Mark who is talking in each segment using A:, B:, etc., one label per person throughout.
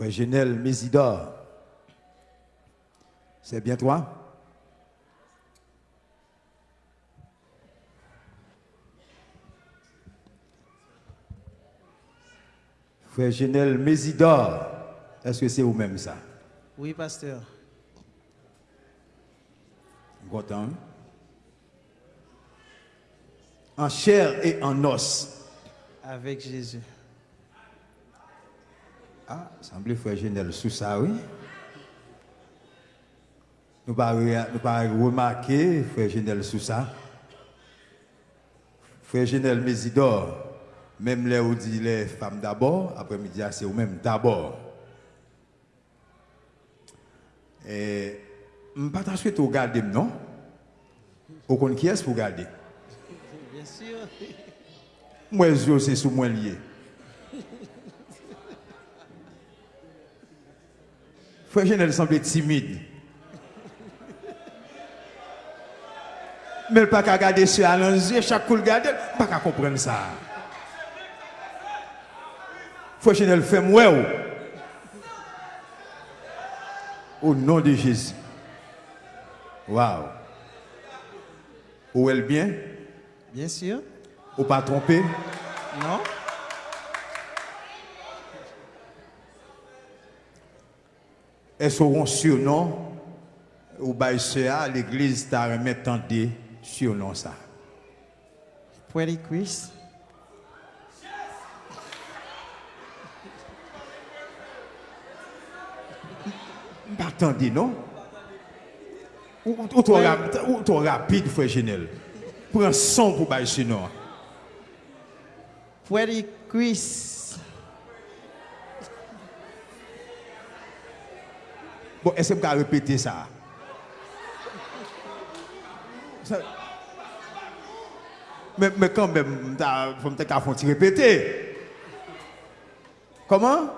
A: Frère Genel Mésidor. C'est bien toi? Frère Genel Mésidor. Est-ce que c'est vous-même ça?
B: Oui, pasteur.
A: Content. En chair et en os.
B: Avec Jésus.
A: Ah, semble frère Genel sous ça, oui. Nous nous pas remarquer frère Genel sous ça. Frère Genel Mésidor, même là où dit les femmes d'abord, après-midi c'est ou même d'abord. Et je ne pas souhaiter regarder, non? Au compte qui est-ce pour regarder?
B: Bien sûr.
A: Moi, je c'est sous moi lié. Frère Genel semble timide. Mais pas qu'à regarder sur à yeux, chaque coup regarder, pas qu'à comprendre ça. Frère Genel fait moi. Au nom de Jésus. Waouh. Où est bien?
B: Bien sûr.
A: Ou pas trompé?
B: Non.
A: Est-ce qu'on surnom? Ou à l'église t'a remis tendé surnom ça?
B: Pretty Chris.
A: Attendez, non? Ou, ou, ou, trop rapide, frère Genel. Prends son pour bail surnom.
B: Pretty Chris.
A: Bon, est-ce que vous répéter ça? Mais, mais quand même, peut-être faire répéter. Comment?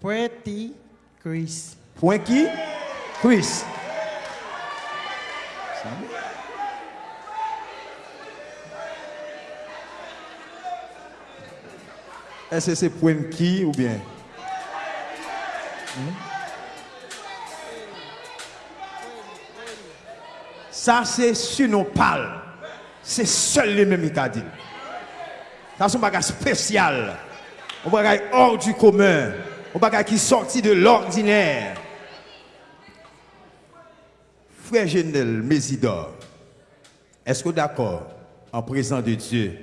B: Pretty Chris.
A: Point qui? Chris. Est-ce que c'est point qui ou bien? Hmm? Ça, c'est sur nos pales. C'est seul les mêmes qui dit. Ça, c'est un bagage spécial. Un bagage hors du commun. Un bagage qui sorti de l'ordinaire. Frère Genel Mésidor, est-ce que d'accord, en présence de Dieu,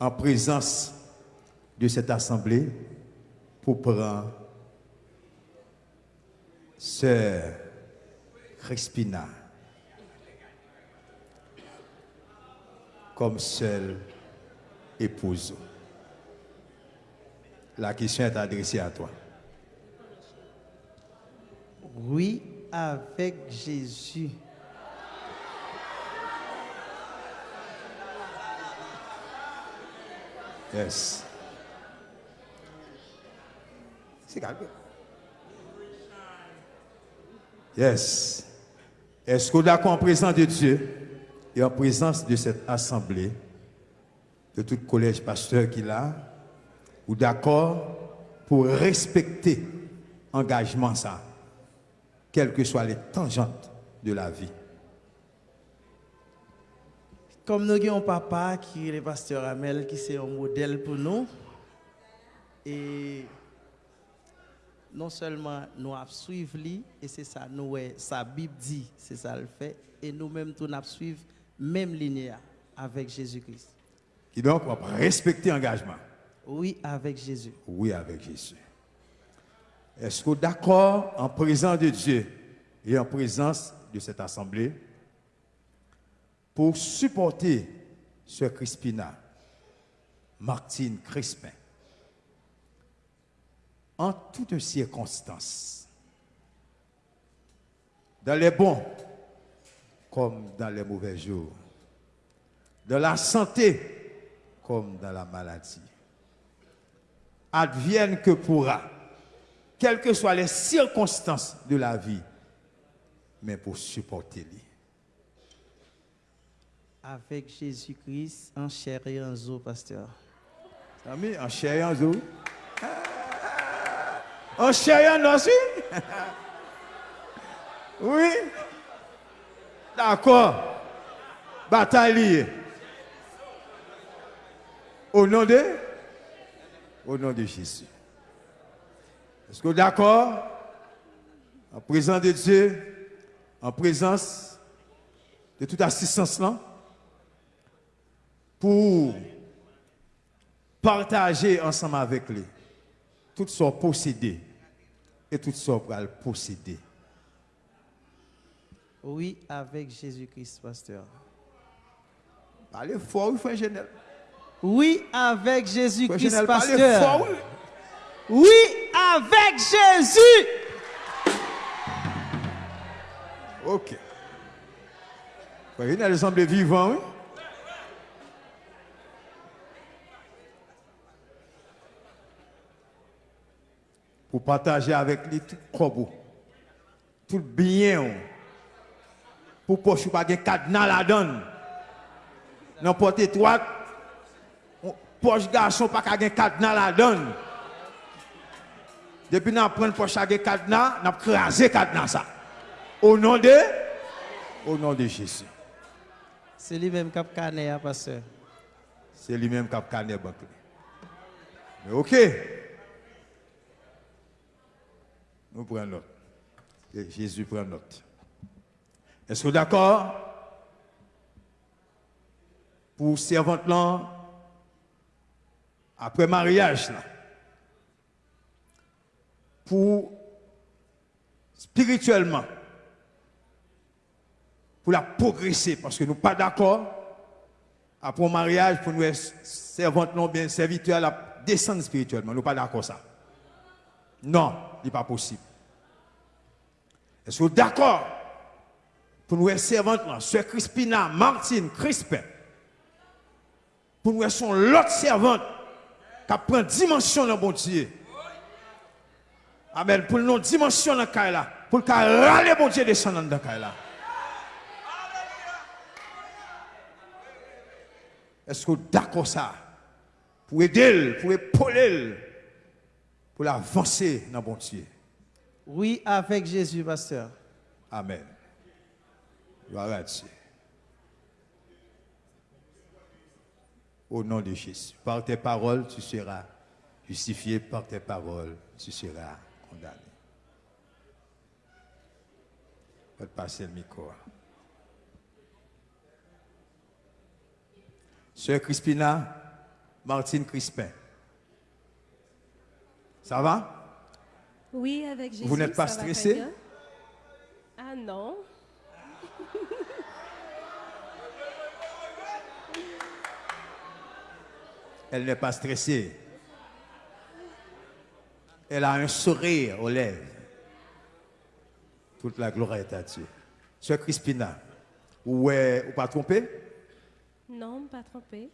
A: en présence de cette assemblée, pour prendre Sœur Crispina comme seule épouse. La question est adressée à toi.
B: Oui, avec Jésus.
A: Yes. C'est calme. Yes. Est-ce que vous en présence de Dieu? Et en présence de cette assemblée, de tout collège pasteur qu'il a, ou d'accord pour respecter engagement ça, quelles que soient les tangentes de la vie.
B: Comme nous avons un papa qui est le pasteur Amel, qui c'est un modèle pour nous. Et non seulement nous avons suivi et c'est ça, nous, sa Bible dit, c'est ça le fait, et nous-mêmes, nous avons suivi même ligne avec Jésus-Christ.
A: Qui donc va respecter engagement.
B: Oui, avec Jésus.
A: Oui, avec Jésus. Est-ce que vous êtes d'accord en présence de Dieu et en présence de cette assemblée pour supporter ce Crispina, Martine Crispin, en toutes circonstances, dans les bons comme dans les mauvais jours, dans la santé comme dans la maladie. Advienne que pourra, quelles que soient les circonstances de la vie, mais pour supporter lui.
B: Avec Jésus-Christ en chair et en eau, pasteur.
A: Ami, en chair et en eau. En chair et en os, oui. oui. D'accord. Bataille. Au nom de? Au nom de Jésus. Est-ce que d'accord? En présence de Dieu, en présence de toute assistance là, pour partager ensemble avec lui toutes sont possédées et toutes le posséder.
B: Oui, avec Jésus-Christ, pasteur.
A: Parlez fort, frère Genel.
B: Oui, avec Jésus-Christ, pasteur.
A: fort, oui.
B: Oui, avec Jésus.
A: Ok. Frère Genel semble vivant, oui. Pour partager avec lui tout corbeau, tout bien, pour poche pas de cadenas la donne. N'importe étroite, poche garçon pas qu'à cadenas la donne. Depuis nous prenons poche à cadenas, nous crasé cadenas ça. Au nom de? Au nom de Jésus.
B: C'est lui-même qui a cané, hein, pasteur.
A: C'est lui-même qui a cané. Mais OK. Nous prenons note. Et Jésus prend note. Est-ce que vous d'accord? Pour servante là, après mariage là, pour spirituellement, pour la progresser, parce que nous pas d'accord après mariage pour nous servante non bien serviteur la descendre spirituellement. Nous pas d'accord ça. Non, ce n'est pas possible. Est-ce que vous d'accord? Pour nous là, Sœur Crispina, Martine, Crispin, pour nous son l'autre servante qui prend dimension dans bon Dieu. Amen. Pour nous dimension dans le là, pour le râler bon Dieu descendant dans le là. Est-ce que vous êtes d'accord ça? Pour aider, pour épauler, pour l'avancer dans bon Dieu.
B: Oui, avec Jésus, pasteur.
A: Amen. Gloire à Dieu. Au nom de Jésus. Par tes paroles, tu seras justifié. Par tes paroles, tu seras condamné. Faites passer le micro. Sœur Crispina, Martine Crispin. Ça va?
C: Oui, avec Jésus.
A: Vous n'êtes pas
C: ça va très
A: stressé?
C: bien. Ah non.
A: Elle n'est pas stressée. Elle a un sourire aux lèvres. Toute la gloire est à Dieu. Sœur Crispina, ou est ou pas trompé?
C: Non, pas trompé.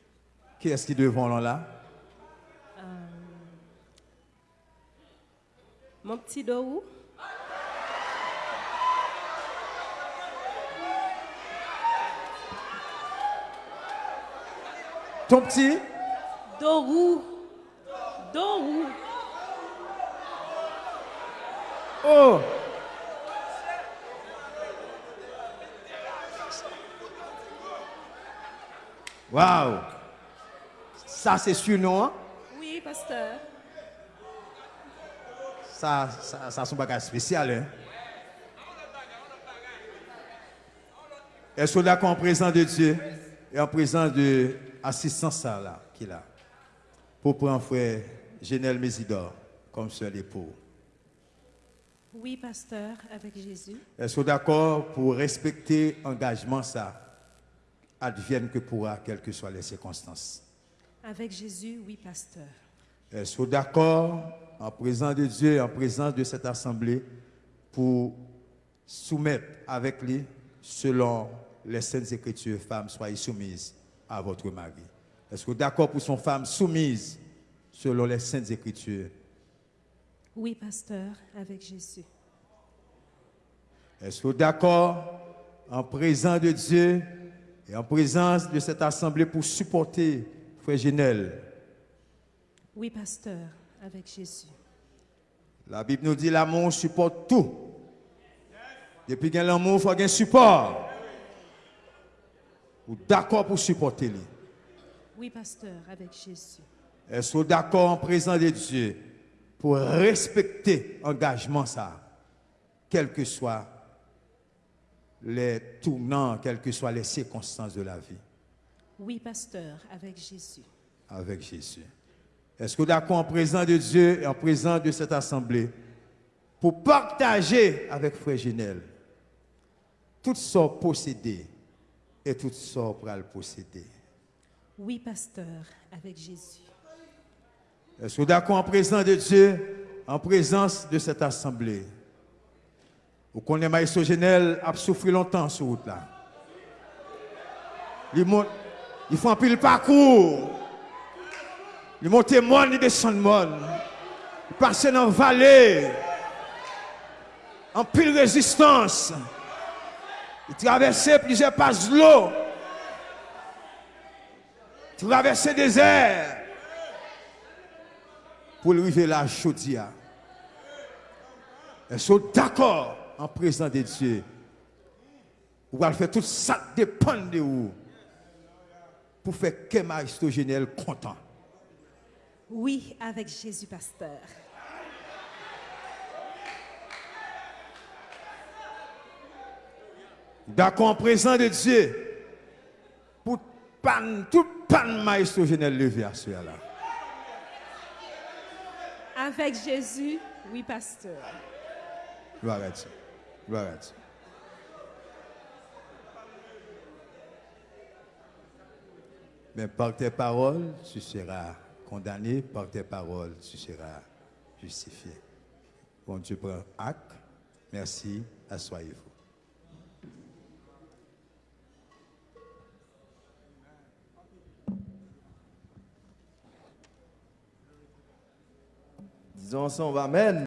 A: Qui est-ce qui est devant là?
C: Mon petit Dorou.
A: Ton petit?
C: Dorou. Dorou.
A: Oh! Waouh! Ça, c'est sûr, non? hein?
C: Oui, pasteur.
A: Ça, ça, ça, c'est un bagage spécial. Hein? Est-ce que d'accord en présence de Dieu et en présence de l'assistance là, qu'il a pour prendre frère Genel Mésidor comme seul époux?
C: Oui, pasteur, avec Jésus.
A: Est-ce que d'accord pour respecter l'engagement ça, advienne que pourra, quelles que soient les circonstances?
C: Avec Jésus, oui, pasteur.
A: Est-ce que d'accord en présence de Dieu en présence de cette assemblée pour soumettre avec lui selon les saintes écritures, femmes, soyez soumises à votre mari. Est-ce que d'accord pour son femme soumise selon les saintes écritures?
C: Oui, pasteur, avec Jésus.
A: Est-ce que d'accord en présence de Dieu et en présence de cette assemblée pour supporter Frère
C: Oui, pasteur, avec Jésus.
A: La Bible nous dit l'amour supporte tout. Depuis qu'il y a l'amour, il faut qu'il y ait support. Ou d'accord pour supporter lui.
C: Oui, pasteur, avec Jésus.
A: Est-ce que vous d'accord en présence de Dieu pour respecter l'engagement ça, quels que soient les tournants, quelles que soient les circonstances de la vie,
C: Oui, pasteur, avec Jésus.
A: avec Jésus. Est-ce que vous d'accord en présence de Dieu et en présence de cette assemblée pour partager avec Frère Genel toutes sortes possédées et toutes sortes pour le posséder?
C: Oui, pasteur, avec Jésus.
A: Est-ce que vous d'accord en présence de Dieu, en présence de cette assemblée? Vous connaissez Maïsto Genel a souffert longtemps sur route là. Il fait un pile parcours. Il monte monde, il descend monde. Il passe dans la vallée. En pile résistance. Il traverse plusieurs passes de l'eau. Traverse le désert pour arriver là, Chaudia. Elles sont d'accord en présence de Dieu. Vous allez faire tout ça dépend de vous. Pour faire que Maristogénel content.
C: Oui, avec Jésus, pasteur.
A: D'accord en présence de Dieu. Pour pan, tout pan Maristogénel levé à ce là.
C: Avec Jésus, oui, pasteur.
A: Gloire à Dieu. Gloire à Dieu. Mais par tes paroles, tu seras condamné. Par tes paroles, tu seras justifié. Bon Dieu prend acte. Merci. Assoyez-vous.
D: Disons ensemble Amen.